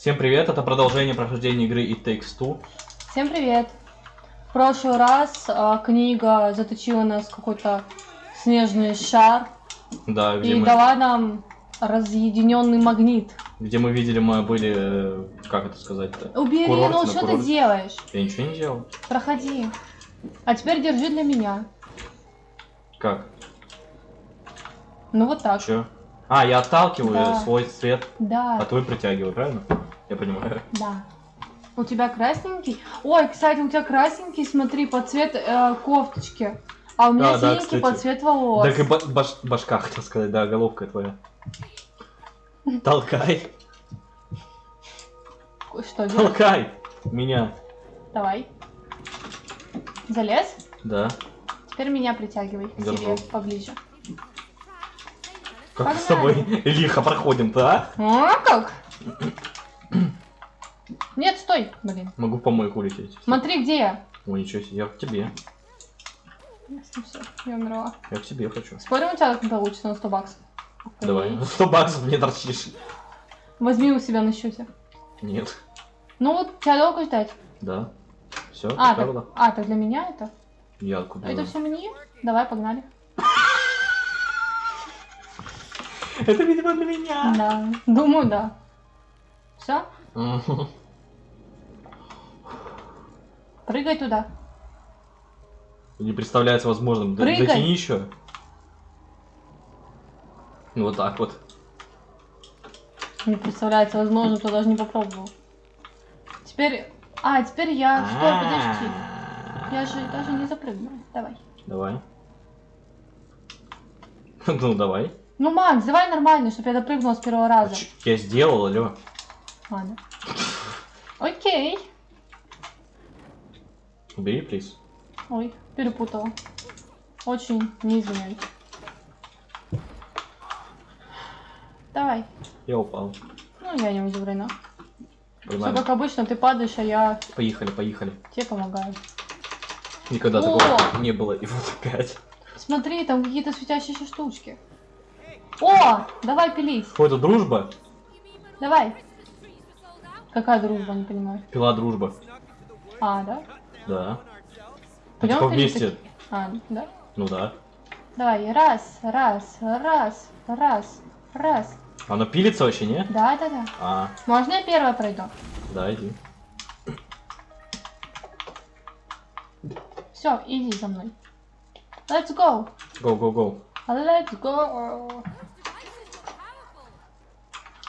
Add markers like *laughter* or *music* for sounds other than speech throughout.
Всем привет, это продолжение прохождения игры It Takes Two. Всем привет! В прошлый раз а, книга заточила нас в какой-то снежный шар Да, где, и мы, дала нам разъединенный магнит. где мы видели, мы были, э, как это сказать-то? Убери, Курорт ну что ты курорте. делаешь? Я ничего не делал. Проходи. А теперь держи для меня. Как? Ну вот так. Чё? А, я отталкиваю Да. свой цвет, а Да, твой притягиваю, правильно? Я понимаю. да. У тебя красненький? Ой, кстати, у тебя красненький, смотри, под цвет э, кофточки. А у меня Да, да, синенький кстати. под цвет волос. Так и ба- баш- башка, хотел сказать, да, головка твоя. Толкай, Что делать? толкай меня. Давай. Залез? Да. Теперь меня притягивай к себе поближе. Как с Погнали. тобой лихо проходим-то, а? А как? Нет, стой, блин. Могу в помойку улететь. Смотри, где я. Ой, ничего себе, я к тебе. Ясно, я умерла. Я к тебе хочу. Спорим, у тебя получится на 100 баксов? Давай. 100 баксов мне торчишь. Возьми у себя на счете. Нет. Ну вот, тебя долго ждать? Да. Все, А, так, а, так для меня это? Я откуда? Это все мне? Давай, погнали. *laughs* Это, видимо, для меня. Да, думаю, да. Все. Прыгай туда. Не представляется возможным. Прыгай. Дотяни еще. Ну, Вот так вот. Не представляется возможно, кто даже не попробовал. Теперь... А, теперь я... Стой, подожди. Я же даже не запрыгнула. Давай. Давай. *laughs* Ну, давай. Ну, Макс, давай нормально, чтобы я допрыгнула с первого раза. Ч- Я сделал, алло. Ладно. Окей. Убери, плиз. Ой, перепутала. Очень не извиняюсь. Давай. Я упал. Ну, я не удивлена. Все как обычно, ты падаешь, а я Поехали, поехали. тебе помогаю. Никогда О! такого не было. И вот опять. Смотри, там какие-то светящиеся штучки. О, давай пилить. Какой-то дружба. Давай. Какая дружба, не понимаю. Пила дружба. А, да? Да. Ну, Пойдем типа вместе. такие? А, да? Ну да. Давай, раз, раз, раз, раз, раз. Оно пилится вообще, не? Да, да, да. А, Можно я первая пройду? да, иди. Все, иди за мной. Let's go. Go, go, go. Let's go.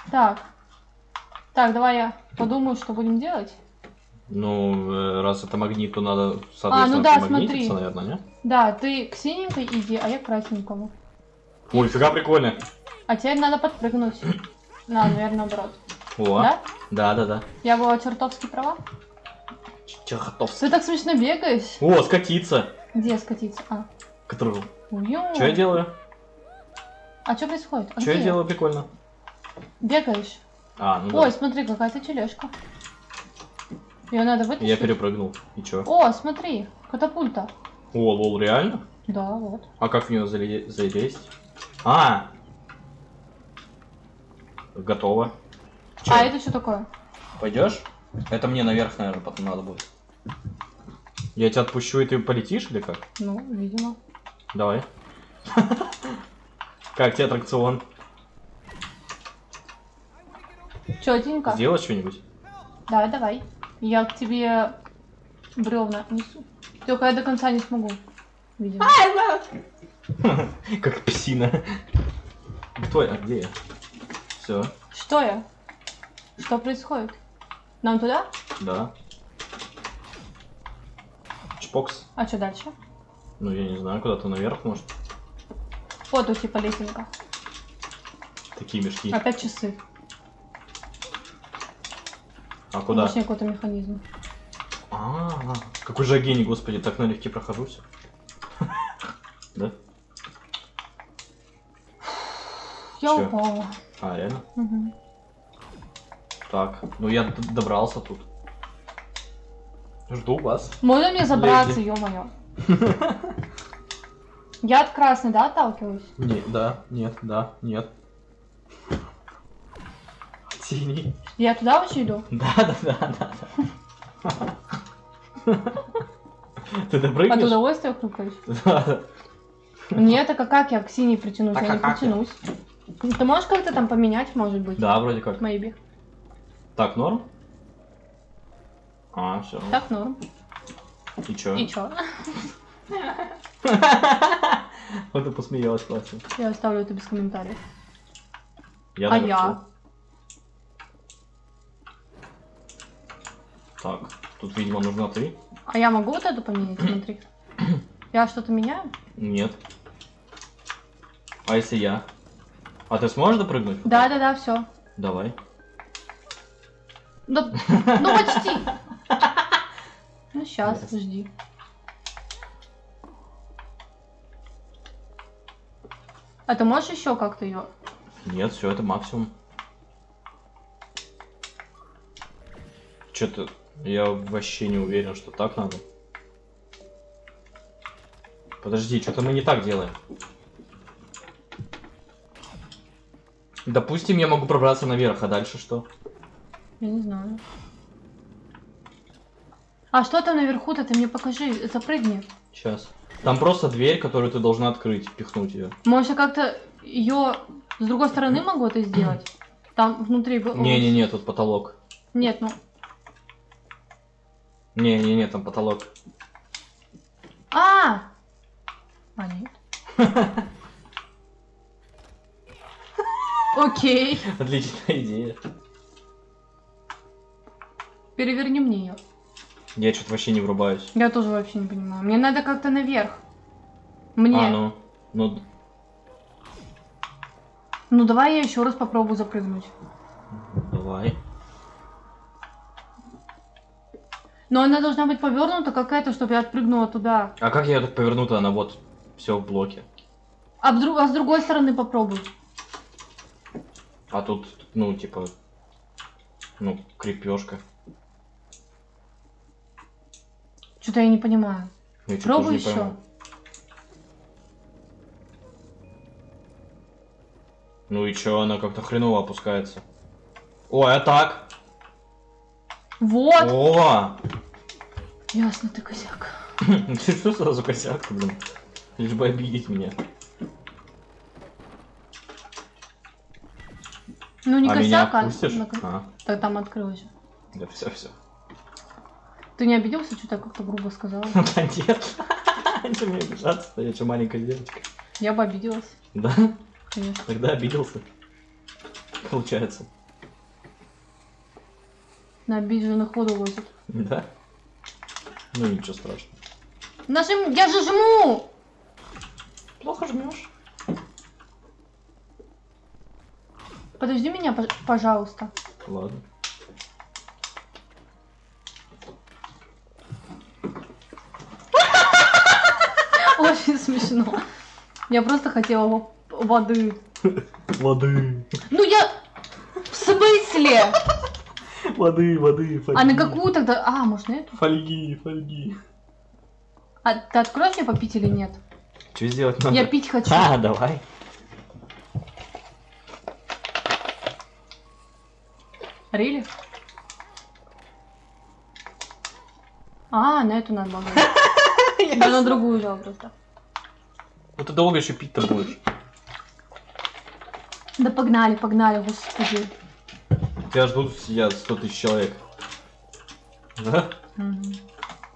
Так. Так, давай я подумаю, что будем делать. Ну, э, раз это магнит, то надо, соответственно, А, ну да, смотри. наверное, не? Да, ты к синенькой иди, а я к красненькому. Ой, фига прикольно. А теперь надо подпрыгнуть. *clears throat* На, наверное, наоборот. О, Да? да, да, да. Я была чертовски права. Чехотовский. Ты так смешно бегаешь. О, скатиться. Где скатиться? А. Который... Ё. Что я делаю? А что происходит? Что я делаю прикольно? Бегаешь. А, ну Ой, да. смотри, какая-то тележка. Ее надо вытащить. Я перепрыгнул. И чё? О, смотри, катапульта. О, лол, реально? Да, вот. А как в нее зале- залезть? А! Готово. Чё, А это что такое? пойдешь? Это мне наверх, наверное, потом надо будет. Я тебя отпущу, и ты полетишь или как? Ну, видимо. Давай. *laughs* Как тебе аттракцион? Четенько. Сделать что-нибудь? Да, давай. Я к тебе бревна несу. Только я до конца не смогу. Видимо. *laughs* Как псина. Кто я? Где я? Все, Что я? Что происходит? Нам туда? да. Чпокс. А что дальше? Ну, я не знаю, куда-то наверх, может. Вот у типа лесенка. Такие мешки. Опять часы. А куда? Точнее, какой-то механизм. А, какой же гений, господи, так налегке прохожусь. *laughs* Да? Я упала. А, реально? Мгм. Так, ну я добрался тут. Жду вас. Можно мне забраться, ё-моё? *laughs* Я от красной, да, отталкиваюсь? Не, да, нет, да, нет. Синий. Я туда вообще иду? Да, да, да, да. Ты От допрыгнешь? удовольствия хрюкаешь? *laughs* Да, да. Нет, так а как я к синей притянусь? Так я а не как я? притянусь. Ну, Ты можешь как-то там поменять, может быть? Да, вроде как. Maybe. Так, норм? А, все. Так, норм. И чё? И чё? *laughs* Вот ты посмеялась, классно. Я оставлю это без комментариев. Я А я? Так, тут, видимо, нужна ты. А я могу вот эту поменять? *clears throat* Смотри. Я что-то меняю? Нет. А если я? А ты сможешь допрыгнуть? Да, да, да, все. Давай. Да, ну почти. Ну сейчас, Ясно. жди. А ты можешь еще как-то ее? Нет, все, это максимум. Что-то я вообще не уверен, что так надо. Подожди, что-то мы не так делаем. Допустим, я могу пробраться наверх, а дальше что? Я не знаю. А что там наверху-то? Ты мне покажи, запрыгни. Сейчас. Там просто дверь, которую ты должна открыть, пихнуть ее. Может, я как-то ее с другой стороны могу это сделать? Там внутри... Не-не-не, тут потолок. Нет, ну... Не-не-не, там потолок. А! А, нет. *laughs* Окей. Отличная идея. Переверни мне ее. Я что-то вообще не врубаюсь. Я тоже вообще не понимаю. Мне надо как-то наверх. Мне. А, ну. Ну, Ну давай я еще раз попробую запрыгнуть. давай. Но она должна быть повернута какая-то, чтобы я отпрыгнула туда. А как я так поверну-то? Она вот все в блоке. А, вдруг, а с другой стороны попробуй. А тут, ну, типа, ну, крепежка. Что-то я не понимаю. Я чё, Пробуй не еще. пойму. Ну и чё, она как-то хреново опускается. Ой, а так? Вот. О! Ясно, ты косяк. *laughs* Ты что сразу косяк, блин? Лишь бы обидеть меня. Ну не а меня косяк, а... отпустишь? на- А, Да там открылось да все, все. Ты не обиделся, что-то как-то грубо сказала? *laughs* Да нет. *laughs* Что мне обижаться-то? Я что, маленькая девочка? Я бы обиделась, Да? конечно. Тогда обиделся. Получается. На обиженных воду возят. Да? Ну ничего страшного. Нажим... Я же жму! Плохо жмешь. Подожди меня, пож- пожалуйста. Ладно. *laughs* Очень смешно. Я просто хотела во- воды. Воды. Ну я... В смысле? Воды, воды, фольги. А на какую тогда? А, может на эту? Фольги, фольги. А ты откроешь мне попить или нет? Что сделать надо? Я пить хочу. *laughs* А, давай. Рили? А, на эту надо было. *laughs* Я на другую взяла просто. Ну ты долго еще пить-то будешь. Да погнали, погнали, господи. Тебя ждут сидят 100 тысяч человек. Да? Мгм.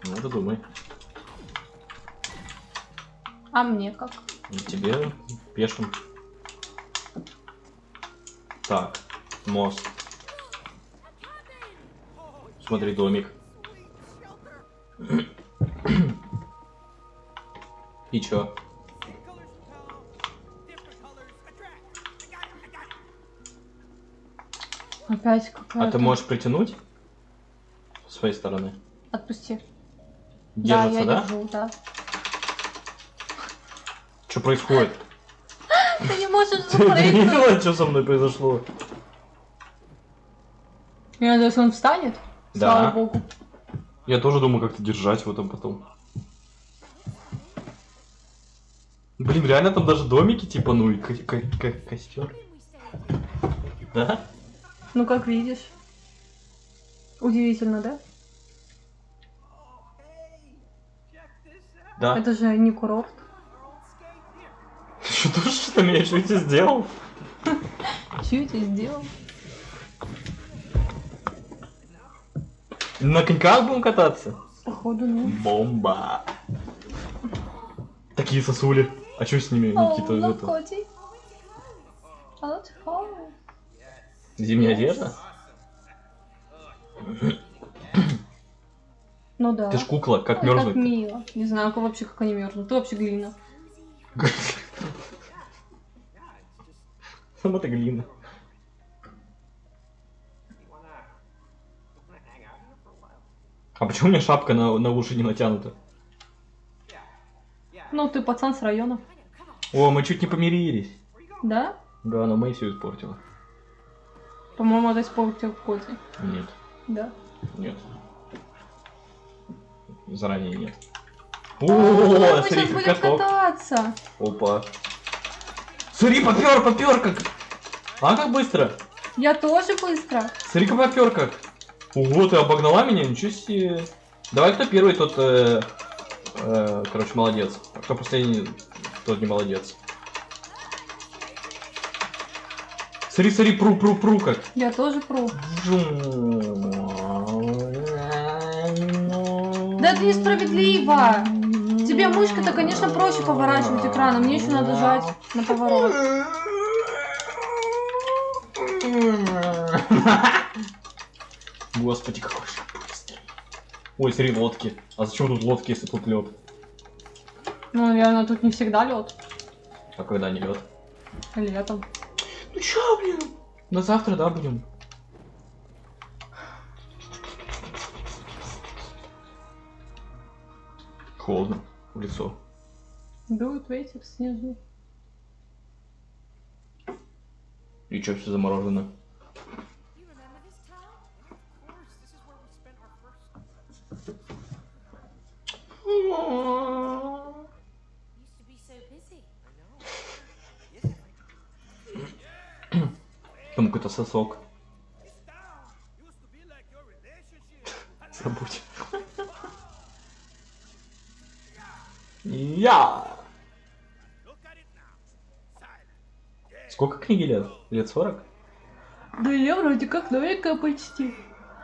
Ну ты думай. А мне как? И тебе пешим. Так, мост. Смотри, домик. *clears throat* И чё? Опять какая-то... А ты можешь притянуть? С своей стороны. Отпусти. Держится, да, я да? держу, да. Что происходит? *laughs* Ты не можешь *laughs* Ты запрыгнуть. видела, что со мной произошло? Я надеюсь, он встанет? Да. Слава богу. Я тоже думаю, как-то держать его там потом. Блин, реально там даже домики, типа, ну и ко- ко- ко- костер. Да? Ну, как видишь. Удивительно, да? Да. Это же не курорт. Ты что, тоже имеешь? Что я тебе сделал? Че я тебе сделал? На коньках будем кататься? Походу, ну. Бомба. Такие сосули. А что с ними, Никита? О, это? коти. А вот хо. Зимняя одежда? Ну да. Ты ж кукла, как Ой, Как мерзнуть? мило. Не знаю, как вообще, как они мерзнут. Ты вообще глина. *laughs* Сама ты глина. А почему у меня шапка на, на уши не натянута? Ну, ты пацан с района. О, мы чуть не помирились. Да? Да, но Мэй все испортила. По-моему, это испортил Коти. Нет, Да. нет. Заранее нет. О, мы смотри, сейчас будем каток. кататься. Опа. Смотри, попер, попер как. А как быстро? Я тоже быстро. Смотри-ка попер как. Ого, ты обогнала меня, ничего себе. Давай, кто первый, тот, э, э, короче, молодец. А кто последний, тот не молодец. Смотри, смотри, пру, пру, пру как. Я тоже пру. Да это несправедливо. Тебе мышкой-то, конечно, проще поворачивать экраном. Мне еще надо жать на поворот. *laughs* Господи, какой же быстрый. Ой, смотри, лодки. А зачем тут лодки, если тут лед? Ну, наверное, тут не всегда лед. А когда не лед? Летом. Ну чё, блин? На завтра, да, будем? Холодно в лицо. Дует ветер снежный. И чё, все заморожено? You Там какой-то сосок. Забудь. Я! Сколько книги лет? Лет 40? Да я вроде как новенькая почти.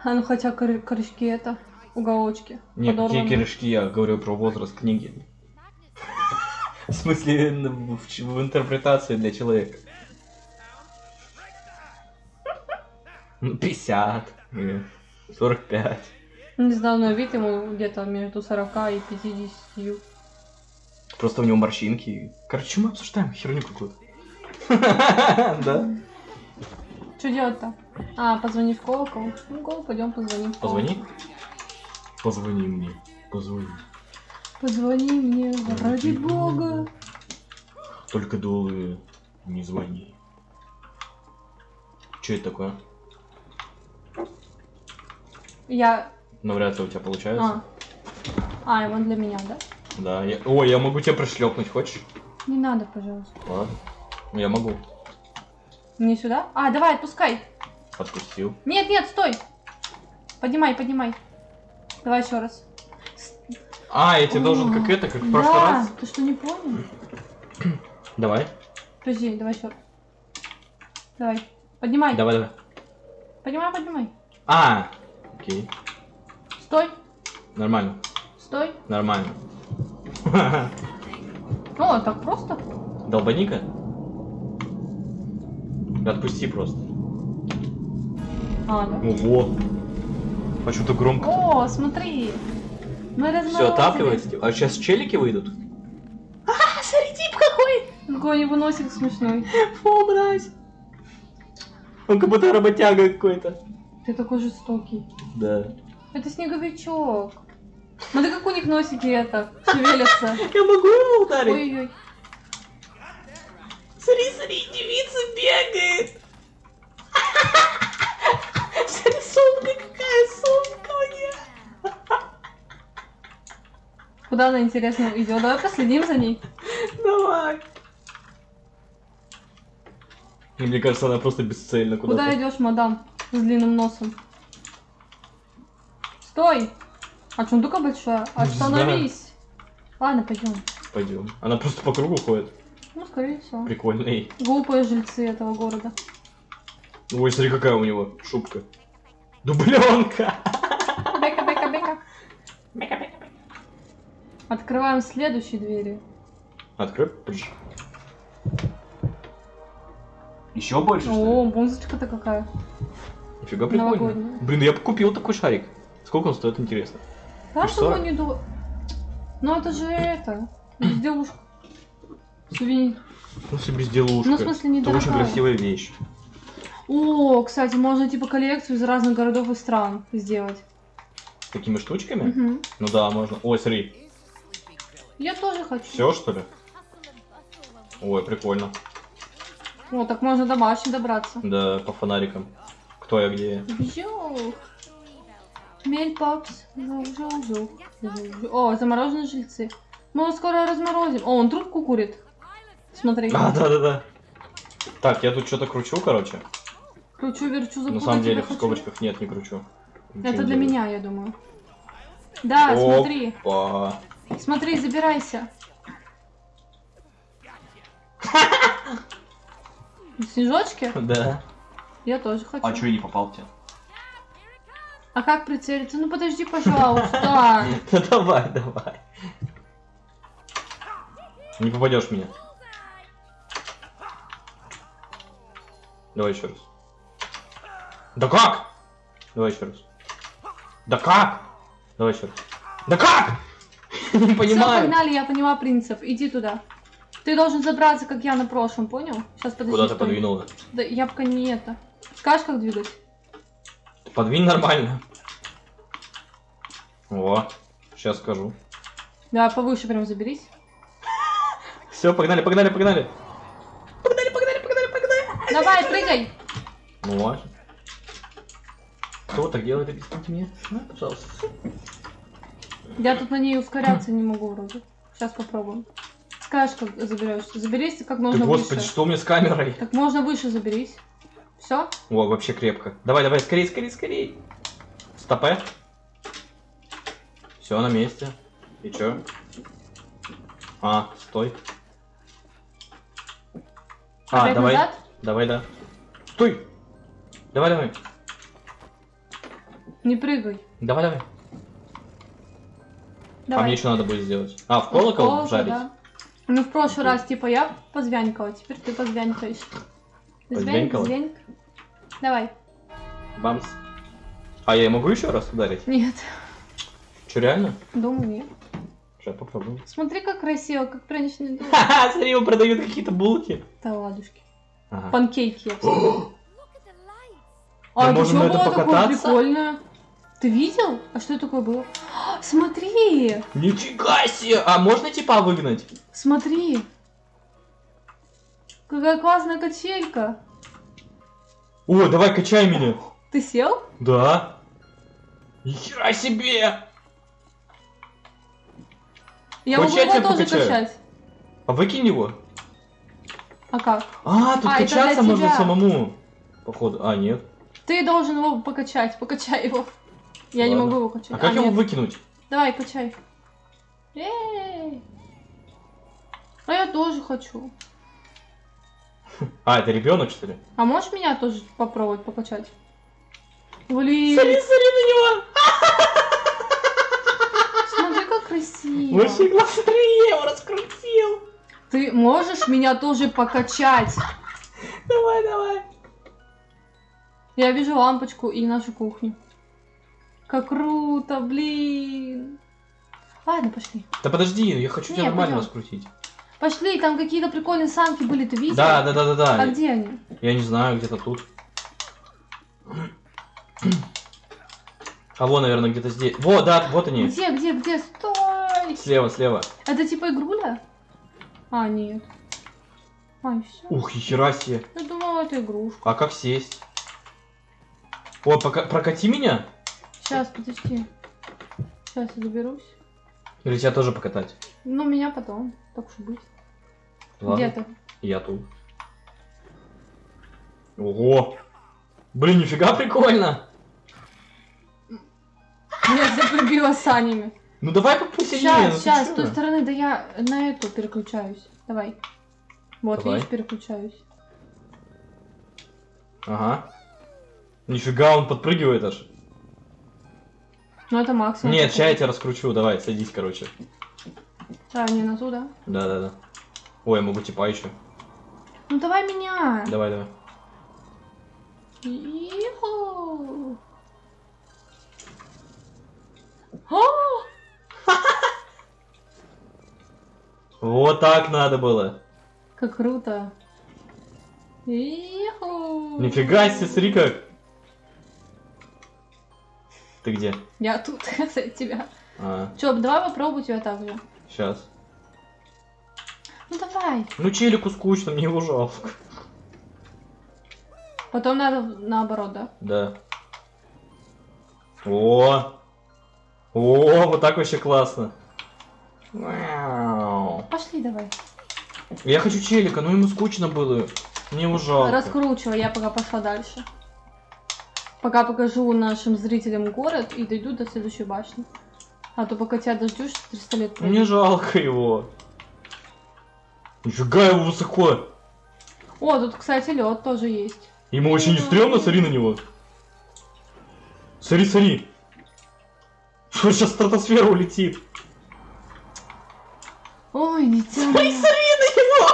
А ну хотя кор- корешки это, уголочки. Не, какие подорваны. корешки, я говорю про возраст книги. *laughs* В смысле, в интерпретации для человека. Ну, 50, или 45. Не знаю, на вид ему где-то между 40 и 50. Просто у него морщинки. Короче, мы обсуждаем херню какую-то. *laughs* Да? Что делать-то? А, позвони в колокол. Ну, колокол, пойдем позвоним. Позвони. Позвони мне. Позвони. Позвони мне, ради бога. Только долго не звони. Что это такое? Я... Ну, вряд ли у тебя получается. А. А, и он для меня, да? Да. Я... Ой, я могу тебя пришлепнуть, хочешь? Не надо, пожалуйста. Ладно. Я могу. Мне сюда? А, давай, отпускай. Отпустил. Нет, нет, стой. Поднимай, поднимай. Давай еще раз. А, я тебе должен О, как это, как в прошлый да, раз. ты что, не понял? Давай. Подожди, давай еще раз. Давай. Поднимай. Давай, давай. Поднимай, поднимай. А, окей. Стой, Нормально. стой. Нормально. О, так просто? Долбаника? Отпусти просто. А, да. Ого. А что-то громко. О, смотри. Мы Все отапливается. А сейчас челики выйдут? А, смотри, тип какой. Какой у него носик смешной. *laughs* Фу, мразь. Он как будто работяга какой-то. Ты такой жестокий. Да. Это снеговичок. Смотри, как у них носики это, шевелятся. *laughs* Я могу его ударить? Ой-ой. Смотри, смотри, девица бегает. *laughs* Смотри, сумка какая, сумка мне. Куда она, интересно, идет? Давай последим за ней. Давай. И мне кажется, она просто бесцельно Куда куда-то. идешь, мадам? С длинным носом. Стой! А сундука большая? Не Остановись! Ладно, пойдем. Пойдем. Она просто по кругу ходит. Ну, скорее всего. Прикольный. Глупые жильцы этого города. Ой, смотри, какая у него шубка. Дубленка. Бека, бека, бека. Открываем следующие двери. Открой. Еще больше, О, музычка-то какая. Нифига прикольно. новогодняя. Блин, я бы купил такой шарик. Сколько он стоит, интересно? Да, что его что? не ду... Ну это же это, безделушка. Сувенир. Ну, себе безделушка. Ну, в смысле, Это очень красивая вещь. О, кстати, можно типа коллекцию из разных городов и стран сделать. Такими штучками? Мгм. Ну да, можно. Ой, смотри. Я тоже хочу. Все, что ли? Ой, прикольно. О, так можно до башни добраться. Да, по фонарикам. Кто я, где я. Бжух. Мель попс. Жух, жух, жух. Жух, жух. О, замороженные жильцы. Мы его скоро разморозим. О, он трубку курит. Смотри. А, да-да-да. Так, я тут что-то кручу, короче. Кручу, верчу, На запутать самом деле в хочу. скобочках нет, не кручу. Ничего Это не для делаю. меня, я думаю. Да, смотри. Опа. Смотри, забирайся. *laughs* Снежочки? Да. Я тоже хочу. А чё я не попал в тебя? А как прицелиться? Ну подожди, пожалуйста. *laughs* Ну давай, давай. Не попадешь в меня. Давай еще раз. Да как? Давай еще раз. Да как? Давай еще раз. Да как? Не Все, понимаю. погнали, я поняла принцип. Иди туда. Ты должен забраться, как я на прошлом, понял? Сейчас подожди. Куда ты подвинула? Да я пока не это. Скажешь, как двигать? Подвинь нормально. О, сейчас скажу. Да, повыше прям заберись. Все, погнали, погнали, погнали. Давай, прыгай! Ну вот. Кто так делает, объясните мне? А, пожалуйста. Я тут на ней ускоряться не могу вроде. Сейчас попробуем. Скажешь, как заберешься. Заберись как Ты, можно господи, выше. что у меня с камерой? Как можно выше заберись. Все? О, вообще крепко. Давай, давай, скорей, скорей, скорей. Стопе. Все на месте. И чё? А, стой. А, Опять давай. назад? Давай, да. Стой! Давай, давай. Не прыгай. Давай, давай. А Давай. мне еще надо будет сделать. А, в колокол Колокол, жарить? да. Ну, в прошлый раз, типа, я позвянькала, теперь ты позвянькаешь. Звянь, Позвянькала? Давай. Бамс. А я могу еще раз ударить? Нет, Че, реально? думаю, нет. Сейчас попробую. Смотри, как красиво, как пряничный дом. Ха-ха, смотри, его продают какие-то булки. Да ладушки. Ага. Панкейки. А, Мы это это было такое покататься? прикольное? Ты видел? А что такое было? А, Смотри! Нифига себе! А можно типа выгнать? Смотри! Какая классная качелька! О, давай качай меня. Ты сел? Да. Нихера себе! Я Хочешь, могу я его тоже покачаю? качать. А выкинь его. А как? А, тут А, качаться можно тебя. самому. Походу. А, нет. Ты должен его покачать, покачай его. Я не Ладно. могу его качать. А как его нет. выкинуть? Давай, качай. Эй! А я тоже хочу. *laughs* А, это ребенок, что ли? А можешь меня тоже попробовать покачать? Блин, смотри на него! смотри, как красиво. Большие глаза, смотри, я его раскрутил. Ты можешь меня тоже покачать? Давай, давай. Я вижу лампочку и нашу кухню. Как круто, блин. Ладно, пошли. Да подожди, я хочу тебя Не, нормально пойдем. раскрутить. Пошли, там какие-то прикольные санки были, ты видел? Да, да, да, да, да. А где они? Я не знаю, где-то тут. А вон, наверное, где-то здесь. Вот, да, вот они. Где, где, где? Стой! Слева, слева. Это типа игруля? А, нет. А, и все. Ух, хера себе. Я думала, это игрушка. А как сесть? О, пока... прокати меня? Сейчас, подожди. Сейчас я доберусь. Или тебя тоже покатать? Ну, меня потом. Так уж быть. Ладно. Где ты? Я тут. Ого! Блин, нифига прикольно. Меня запрыгила санями. Ну давай по посильнее. ну Сейчас, сейчас, с той стороны, да я на эту переключаюсь. Давай. Вот, Давай. видишь, переключаюсь. Ага. Нифига, он подпрыгивает аж. Ну это максимум. Нет, сейчас я тебя раскручу, давай, садись, короче. А, не на ту, да? Да-да-да. Ой, я могу типа еще. Ну давай меня. Давай, давай. Иху. О, *laughs* Вот так надо было. как круто. Иху. Нифига себе, смотри как. Ты где? Я тут, *laughs* кстати, тебя. А, Чё, давай попробуй тебя так же. Сейчас. Ну давай. Ну челику скучно, мне его жалко. Потом надо наоборот, да? Да. О! О, вот так вообще классно. Вау. Пошли давай. Я хочу челика, но ему скучно было. Мне его жалко. Раскручивай, я пока пошла дальше. Пока покажу нашим зрителям город и дойду до следующей башни. А то пока тебя дождешься, 300 лет пройдет. Мне жалко его. Нифига его высоко. О, тут, кстати, лед тоже есть. Ему вообще не стрёмно, смотри на него. Смотри, смотри. Он сейчас в стратосферу улетит. Ой, дитя. Смотри, смотри на него.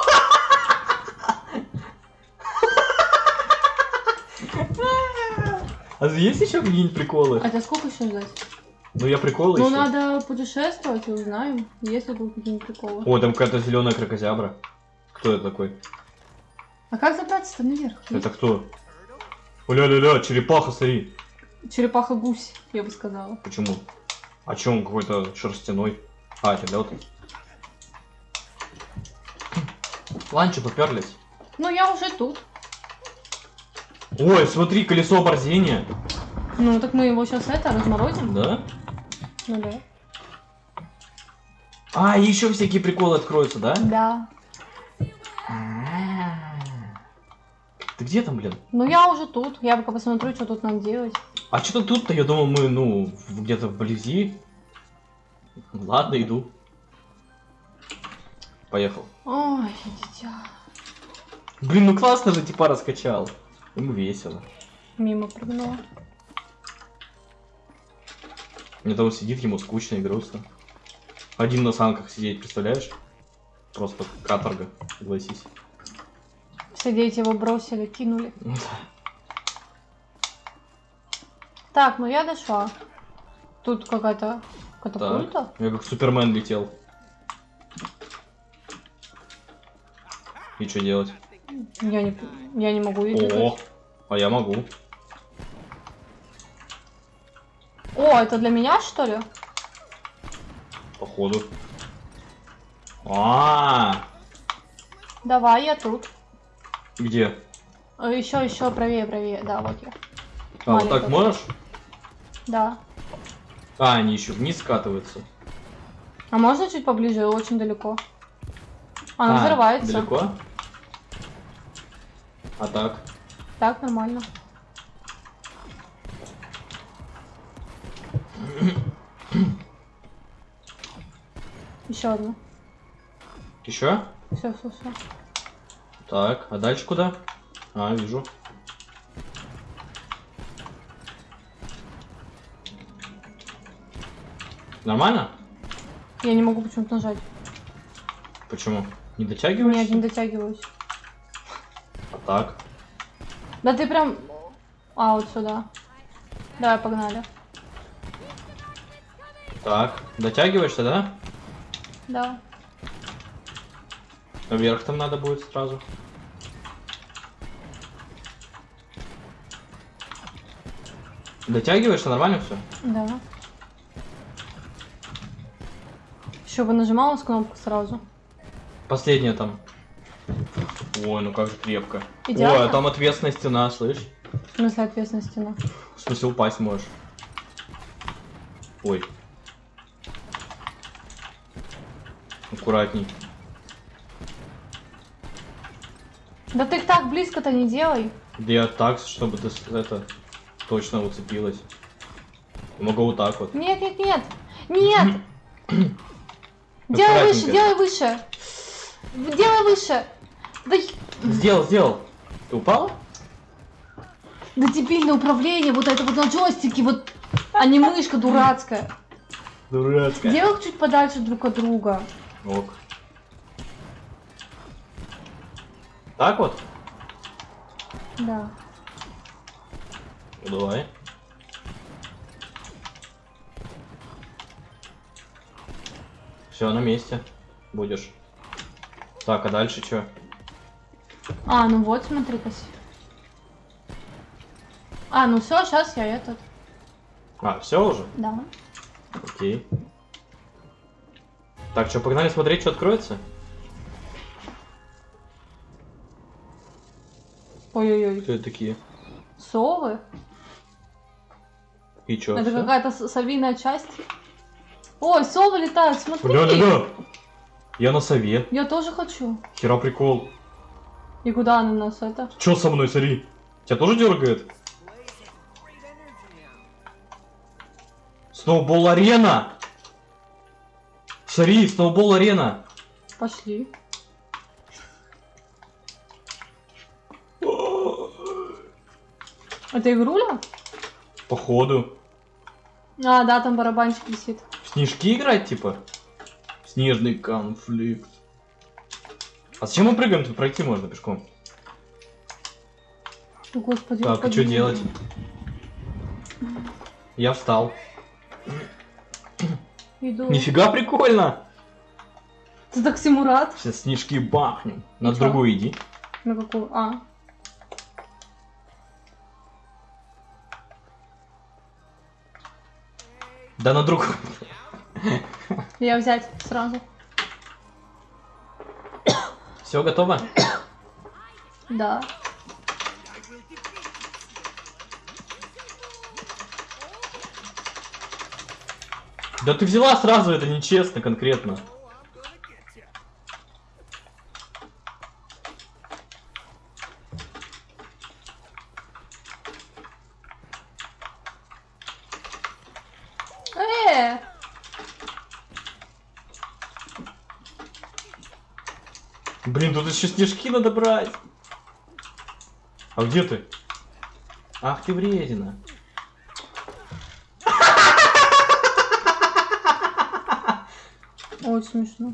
А есть еще какие-нибудь приколы? А тебя сколько еще ждать? Ну я приколы Ну, надо путешествовать и узнаем, есть ли тут какие-нибудь приколы. О, там какая-то зеленая крокозябра. Кто это такой? А как забраться-то наверх? Это кто? Ля-ля-ля, черепаха, смотри. Черепаха-гусь, я бы сказала. Почему? А чё он какой-то шерстяной? А, это лед. Ланчи поперлись. Ну, я уже тут. Ой, смотри, колесо оборзения. Ну, так мы его сейчас это разморозим. Да? Ну да. А, еще всякие приколы откроются, да? Да. Ты где там, блин? Ну, я уже тут. Я пока посмотрю, что тут нам делать. А что тут-то? Я думал, мы, ну, где-то вблизи. Ладно, иду. Поехал. Ой, дитя. Блин, ну классно же типа раскачал. Ему весело. Мимо прыгнула. Мне там сидит, ему скучно и грустно. Один на санках сидеть, представляешь? Просто каторга, согласись. Все дети его бросили, кинули. Ну. Так, ну я дошла. Тут какая-то катапульта. Я как Супермен летел. И что делать? Я не, я не могу ее О, а я могу. О, это для меня, что ли? Походу. А, Давай, я тут. где? Еще, еще правее, правее. Да, вот я. А, вот так можешь? Да. А, они еще вниз скатываются. А можно чуть поближе? Очень далеко. Она А, взрывается. Далеко? А так? Так, нормально. Еще одну. Еще? Все, все, все. Так, а дальше куда? А, вижу. Нормально? Я не могу почему-то нажать. Почему? Не дотягиваешься? Нет, не дотягиваюсь. А так? Да ты прям... А, вот сюда. Давай, погнали. Так, дотягиваешься, да? Да. Вверх там надо будет сразу. Дотягиваешься, нормально все? Да. Еще бы нажимала с кнопку сразу. Последняя там. Ой, ну как же крепко. Идеально? Ой, а там ответственная стена, слышь? В смысле ответственная стена. В смысле упасть можешь. Ой. Аккуратней. Да ты их так близко-то не делай. Да я так, чтобы ты это точно уцепилась. Могу вот так вот. Нет, нет, нет. Нет! *clears throat* Делай выше, делай выше. Делай выше. Да, Сделал, сделал. Ты упала? да дебильное управление, вот это вот на джойстике, вот, а не мышка дурацкая. Дурацкая. Делай чуть подальше друг от друга. Ок. Так вот? Да. Ну, давай. Все, на месте. Будешь. Так, а дальше что? А, ну вот, смотри-ка. А, ну все, сейчас я этот. А, все уже? Да. Окей. Так, что, погнали смотреть, что откроется? Ой-ой-ой. Кто это такие? Совы? И чё? это какая-то совиная часть. Ой, совы летают, смотри. Бля, да, да. Я на сове. Я тоже хочу. Хера прикол. И куда она нас это? Чё со мной, смотри? Тебя тоже дергает? Сноубол арена! Смотри, сноубол арена! Пошли. Это игруля? Походу. А, да, там барабанчик висит. В снежки играть, типа? Снежный конфликт. А зачем мы прыгаем? Тут пройти можно пешком. О, Господи, Так, и господи. что делать? Я встал. Иду. Нифига прикольно! Ты так всему рад? Сейчас снежки бахнем. На чё? другую иди. На какую? А. Да на другую. Я взять сразу. Все готово? Да. Да ты взяла сразу, это нечестно конкретно. Э! Блин, тут еще снежки надо брать. А где ты? Ах ты вредина. Очень смешно.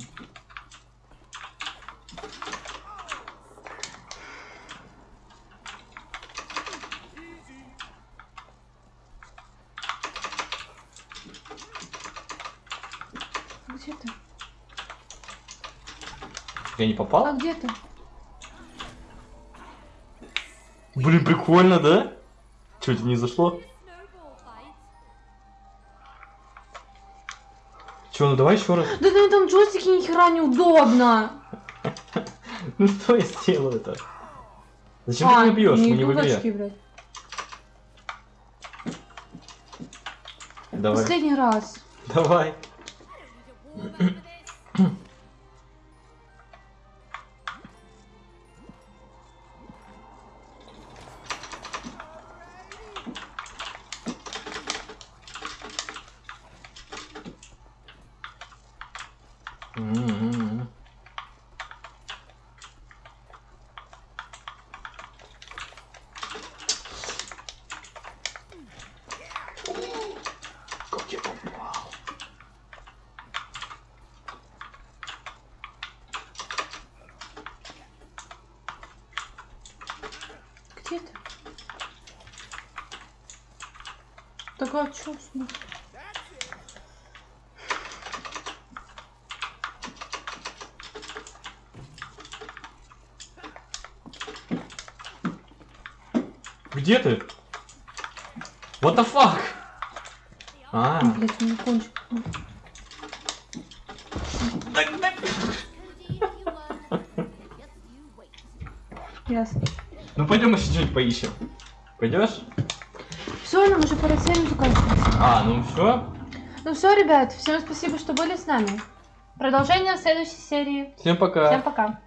Где ты? Я не А попал? где ты? Блин, прикольно, да? Че, тебе не зашло? Че, ну давай еще раз. Да на этом джойстике ни хера неудобно. *laughs* Ну что я сделал это? Зачем А, ты меня бьешь? Мы не в игре. Давай. Последний раз. Давай. Так а чё с ним? Где ты? What the fuck? А, Блять, у меня кончик. Ясно. ну пойдем еще что-нибудь поищем. Пойдешь? Все, нам уже пора серию заканчивать. А, ну все. Ну все, ребят, всем спасибо, что были с нами. Продолжение в следующей серии. Всем пока. Всем пока.